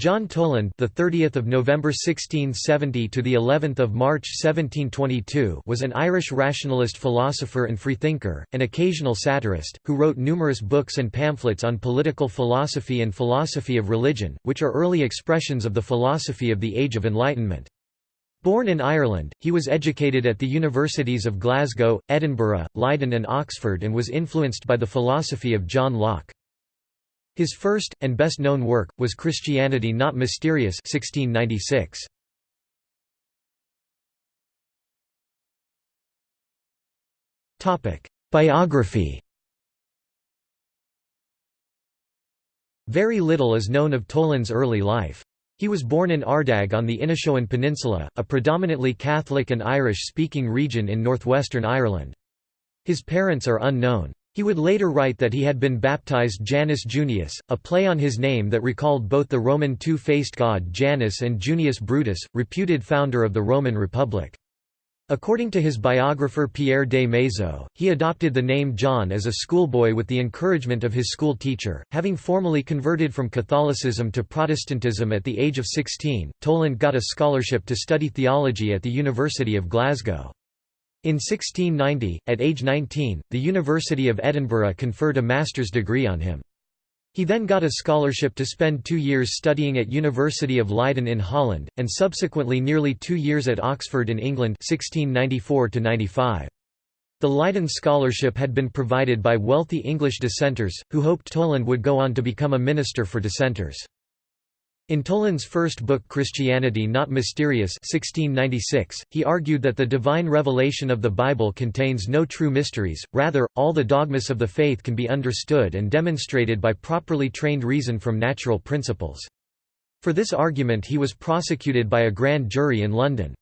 John Toland, the 30th of November 1670 to the 11th of March 1722, was an Irish rationalist philosopher and freethinker, an occasional satirist, who wrote numerous books and pamphlets on political philosophy and philosophy of religion, which are early expressions of the philosophy of the Age of Enlightenment. Born in Ireland, he was educated at the universities of Glasgow, Edinburgh, Leiden and Oxford and was influenced by the philosophy of John Locke. His first, and best-known work, was Christianity Not Mysterious 1696. Biography Very little is known of Toland's early life. He was born in Ardagh on the Inishowen Peninsula, a predominantly Catholic and Irish-speaking region in northwestern Ireland. His parents are unknown. He would later write that he had been baptized Janus Junius, a play on his name that recalled both the Roman two-faced god Janus and Junius Brutus, reputed founder of the Roman Republic. According to his biographer Pierre des Maizeaux, he adopted the name John as a schoolboy with the encouragement of his school teacher. Having formally converted from Catholicism to Protestantism at the age of 16, Toland got a scholarship to study theology at the University of Glasgow. In 1690, at age 19, the University of Edinburgh conferred a master's degree on him. He then got a scholarship to spend two years studying at University of Leiden in Holland, and subsequently nearly two years at Oxford in England 1694 -95. The Leiden scholarship had been provided by wealthy English dissenters, who hoped Toland would go on to become a minister for dissenters. In Toland's first book Christianity Not Mysterious 1696, he argued that the divine revelation of the Bible contains no true mysteries, rather, all the dogmas of the faith can be understood and demonstrated by properly trained reason from natural principles. For this argument he was prosecuted by a grand jury in London.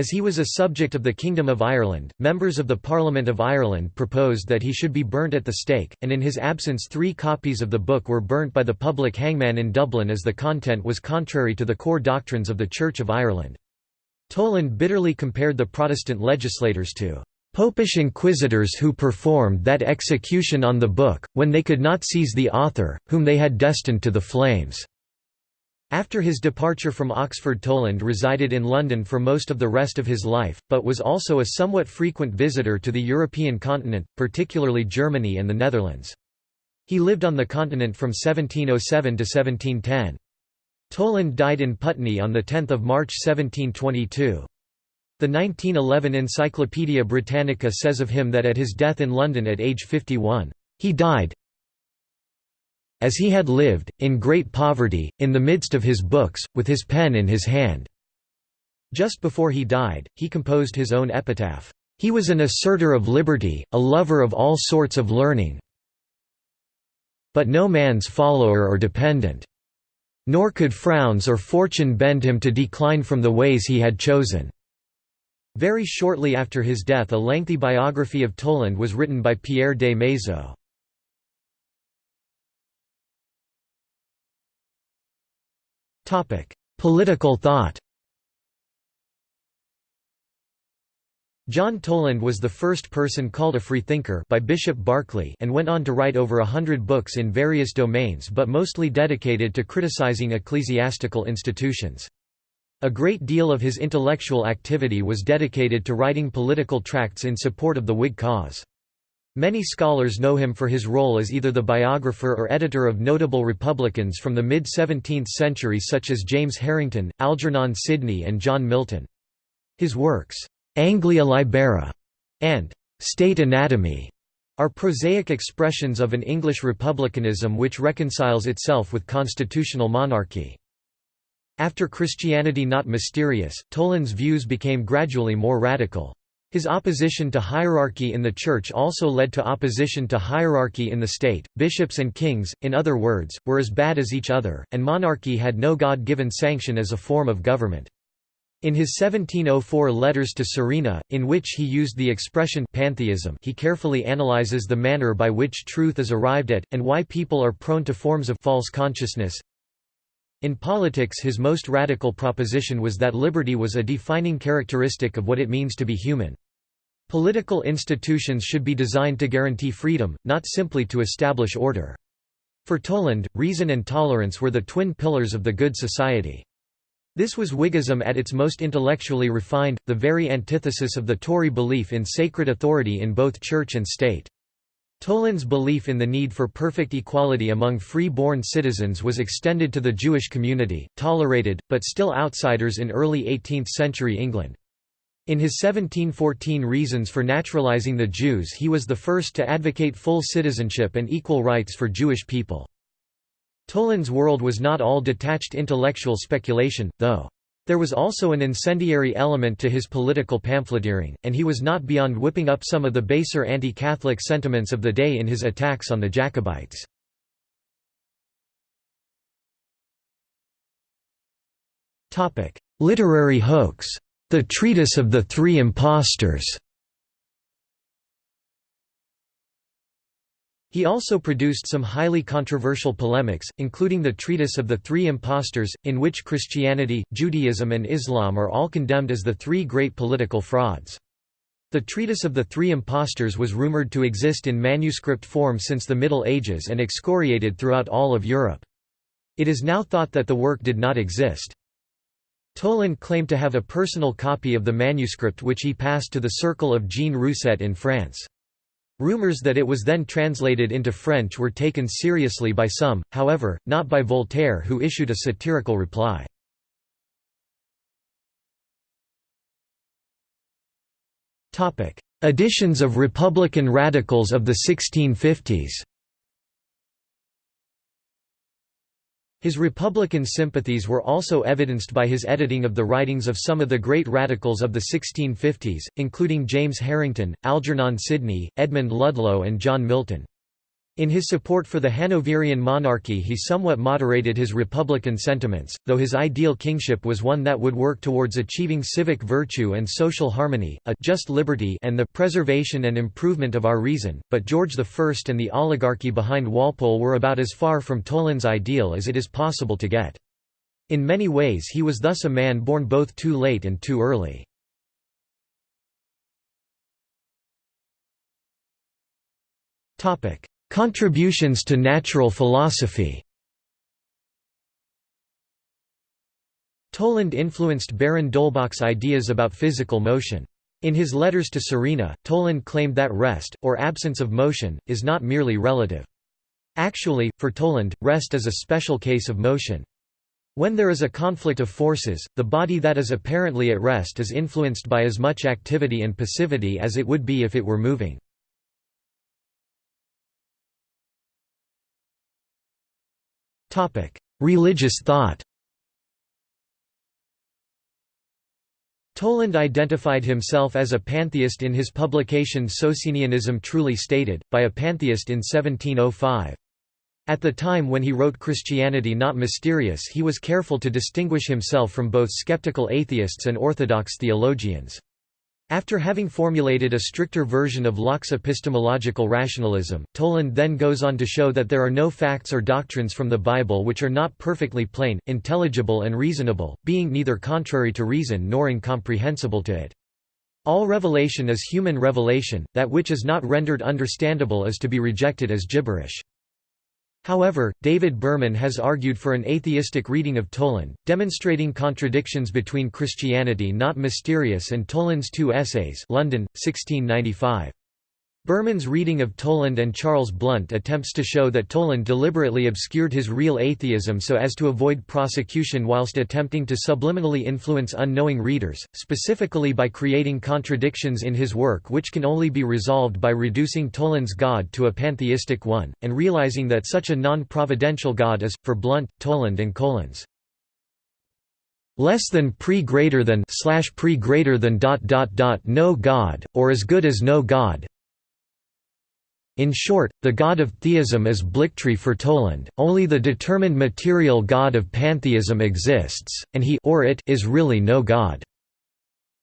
As he was a subject of the Kingdom of Ireland, members of the Parliament of Ireland proposed that he should be burnt at the stake, and in his absence three copies of the book were burnt by the public hangman in Dublin as the content was contrary to the core doctrines of the Church of Ireland. Toland bitterly compared the Protestant legislators to "...popish inquisitors who performed that execution on the book, when they could not seize the author, whom they had destined to the flames." After his departure from Oxford Toland resided in London for most of the rest of his life, but was also a somewhat frequent visitor to the European continent, particularly Germany and the Netherlands. He lived on the continent from 1707 to 1710. Toland died in Putney on 10 March 1722. The 1911 Encyclopaedia Britannica says of him that at his death in London at age 51, "...he died, as he had lived, in great poverty, in the midst of his books, with his pen in his hand." Just before he died, he composed his own epitaph, "...he was an asserter of liberty, a lover of all sorts of learning but no man's follower or dependent. Nor could frowns or fortune bend him to decline from the ways he had chosen." Very shortly after his death a lengthy biography of Toland was written by Pierre des Maizeaux. Political thought John Toland was the first person called a freethinker by Bishop Berkeley and went on to write over a hundred books in various domains but mostly dedicated to criticizing ecclesiastical institutions. A great deal of his intellectual activity was dedicated to writing political tracts in support of the Whig cause. Many scholars know him for his role as either the biographer or editor of notable Republicans from the mid-17th century such as James Harrington, Algernon Sidney and John Milton. His works, "'Anglia Libera' and "'State Anatomy' are prosaic expressions of an English republicanism which reconciles itself with constitutional monarchy. After Christianity Not Mysterious, Toland's views became gradually more radical. His opposition to hierarchy in the Church also led to opposition to hierarchy in the state. Bishops and kings, in other words, were as bad as each other, and monarchy had no God given sanction as a form of government. In his 1704 Letters to Serena, in which he used the expression pantheism he carefully analyzes the manner by which truth is arrived at, and why people are prone to forms of false consciousness. In politics his most radical proposition was that liberty was a defining characteristic of what it means to be human. Political institutions should be designed to guarantee freedom, not simply to establish order. For Toland, reason and tolerance were the twin pillars of the good society. This was Whiggism at its most intellectually refined, the very antithesis of the Tory belief in sacred authority in both church and state. Toland's belief in the need for perfect equality among free-born citizens was extended to the Jewish community, tolerated, but still outsiders in early 18th-century England. In his 1714 Reasons for Naturalizing the Jews he was the first to advocate full citizenship and equal rights for Jewish people. Toland's world was not all detached intellectual speculation, though. There was also an incendiary element to his political pamphleteering, and he was not beyond whipping up some of the baser anti-Catholic sentiments of the day in his attacks on the Jacobites. Literary hoax. The Treatise of the Three Impostors He also produced some highly controversial polemics, including the Treatise of the Three Impostors, in which Christianity, Judaism and Islam are all condemned as the three great political frauds. The Treatise of the Three Impostors was rumored to exist in manuscript form since the Middle Ages and excoriated throughout all of Europe. It is now thought that the work did not exist. Toland claimed to have a personal copy of the manuscript which he passed to the circle of Jean Rousset in France. Rumors that it was then translated into French were taken seriously by some, however, not by Voltaire who issued a satirical reply. Editions of Republican radicals of the 1650s His Republican sympathies were also evidenced by his editing of the writings of some of the great radicals of the 1650s, including James Harrington, Algernon Sidney, Edmund Ludlow and John Milton. In his support for the Hanoverian monarchy he somewhat moderated his republican sentiments, though his ideal kingship was one that would work towards achieving civic virtue and social harmony, a just liberty and the preservation and improvement of our reason, but George I and the oligarchy behind Walpole were about as far from Toland's ideal as it is possible to get. In many ways he was thus a man born both too late and too early. Topic Contributions to natural philosophy Toland influenced Baron d'Holbach's ideas about physical motion. In his letters to Serena, Toland claimed that rest, or absence of motion, is not merely relative. Actually, for Toland, rest is a special case of motion. When there is a conflict of forces, the body that is apparently at rest is influenced by as much activity and passivity as it would be if it were moving. Religious thought Toland identified himself as a pantheist in his publication Socinianism Truly Stated, by a pantheist in 1705. At the time when he wrote Christianity Not Mysterious he was careful to distinguish himself from both skeptical atheists and orthodox theologians. After having formulated a stricter version of Locke's epistemological rationalism, Toland then goes on to show that there are no facts or doctrines from the Bible which are not perfectly plain, intelligible and reasonable, being neither contrary to reason nor incomprehensible to it. All revelation is human revelation, that which is not rendered understandable is to be rejected as gibberish. However, David Berman has argued for an atheistic reading of Toland, demonstrating contradictions between Christianity Not Mysterious and Toland's two essays London, 1695. Berman's reading of Toland and Charles Blount attempts to show that Toland deliberately obscured his real atheism so as to avoid prosecution whilst attempting to subliminally influence unknowing readers, specifically by creating contradictions in his work which can only be resolved by reducing Toland's God to a pantheistic one, and realizing that such a non-providential God is, for Blount, Toland and Collins, less than pre greater than slash pre greater than dot dot dot no God, or as good as no God, in short, the god of theism is Blicktree for Toland, only the determined material god of pantheism exists, and he or it is really no god.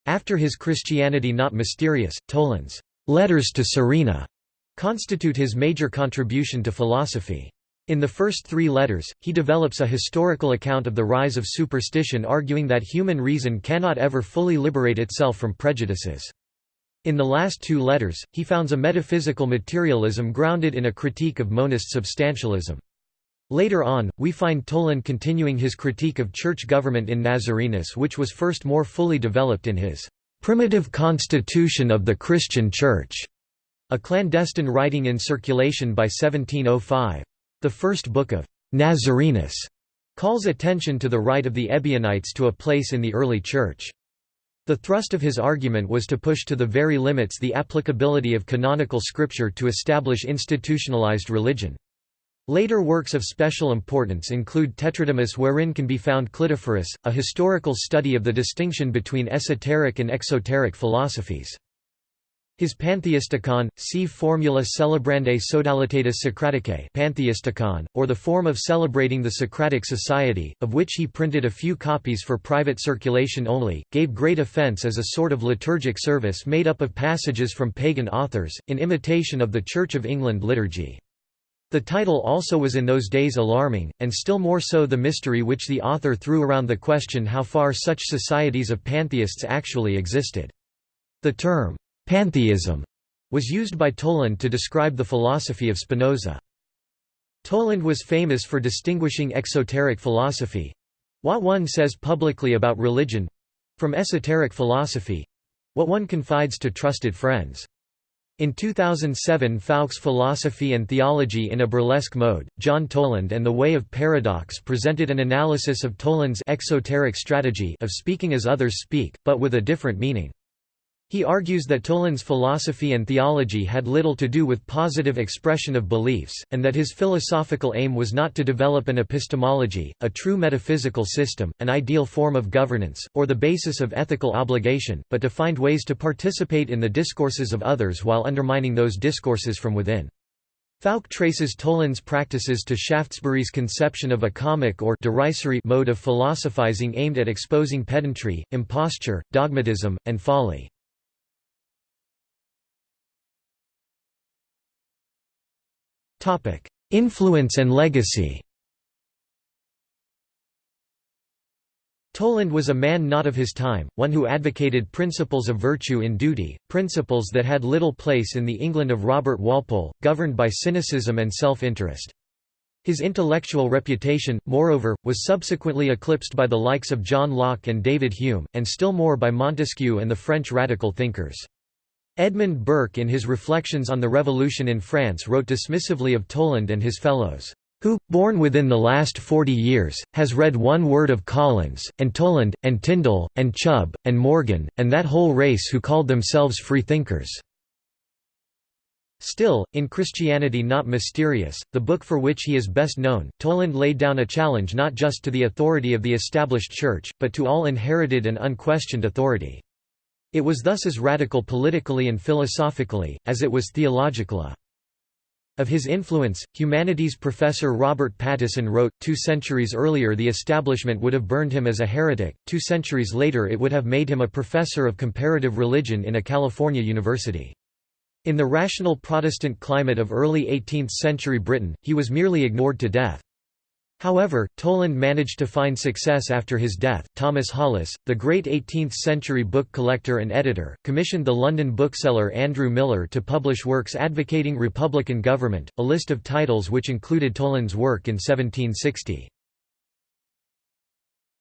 After his Christianity Not Mysterious, Toland's Letters to Serena constitute his major contribution to philosophy. In the first three letters, he develops a historical account of the rise of superstition arguing that human reason cannot ever fully liberate itself from prejudices. In the last two letters, he founds a metaphysical materialism grounded in a critique of monist substantialism. Later on, we find Toland continuing his critique of church government in Nazarenus which was first more fully developed in his "'Primitive Constitution of the Christian Church' a clandestine writing in circulation by 1705. The first book of Nazarenus calls attention to the right of the Ebionites to a place in the early Church. The thrust of his argument was to push to the very limits the applicability of canonical scripture to establish institutionalized religion. Later works of special importance include Tetradymus wherein can be found Clidophorus, a historical study of the distinction between esoteric and exoteric philosophies. His Pantheisticon, si formula celebrandae sodalitatis Socraticae Pantheisticon, or the form of celebrating the Socratic Society, of which he printed a few copies for private circulation only, gave great offence as a sort of liturgic service made up of passages from pagan authors, in imitation of the Church of England liturgy. The title also was in those days alarming, and still more so the mystery which the author threw around the question how far such societies of pantheists actually existed. The term, pantheism, was used by Toland to describe the philosophy of Spinoza. Toland was famous for distinguishing exoteric philosophy—what one says publicly about religion—from esoteric philosophy—what one confides to trusted friends. In 2007 Fouke's Philosophy and Theology in a Burlesque Mode, John Toland and the Way of Paradox presented an analysis of Toland's exoteric strategy of speaking as others speak, but with a different meaning. He argues that Toland's philosophy and theology had little to do with positive expression of beliefs, and that his philosophical aim was not to develop an epistemology, a true metaphysical system, an ideal form of governance, or the basis of ethical obligation, but to find ways to participate in the discourses of others while undermining those discourses from within. Fouke traces Toland's practices to Shaftesbury's conception of a comic or derisory mode of philosophizing aimed at exposing pedantry, imposture, dogmatism, and folly. Influence and legacy Toland was a man not of his time, one who advocated principles of virtue in duty, principles that had little place in the England of Robert Walpole, governed by cynicism and self-interest. His intellectual reputation, moreover, was subsequently eclipsed by the likes of John Locke and David Hume, and still more by Montesquieu and the French radical thinkers. Edmund Burke in his Reflections on the Revolution in France wrote dismissively of Toland and his fellows, "...who, born within the last forty years, has read one word of Collins, and Toland, and Tindal, and Chubb, and Morgan, and that whole race who called themselves freethinkers." Still, in Christianity Not Mysterious, the book for which he is best known, Toland laid down a challenge not just to the authority of the established church, but to all inherited and unquestioned authority. It was thus as radical politically and philosophically, as it was theological. Of his influence, humanities professor Robert Pattison wrote, two centuries earlier the establishment would have burned him as a heretic, two centuries later it would have made him a professor of comparative religion in a California university. In the rational Protestant climate of early 18th-century Britain, he was merely ignored to death. However, Toland managed to find success after his death. Thomas Hollis, the great 18th century book collector and editor, commissioned the London bookseller Andrew Millar to publish works advocating republican government, a list of titles which included Toland's work in 1760.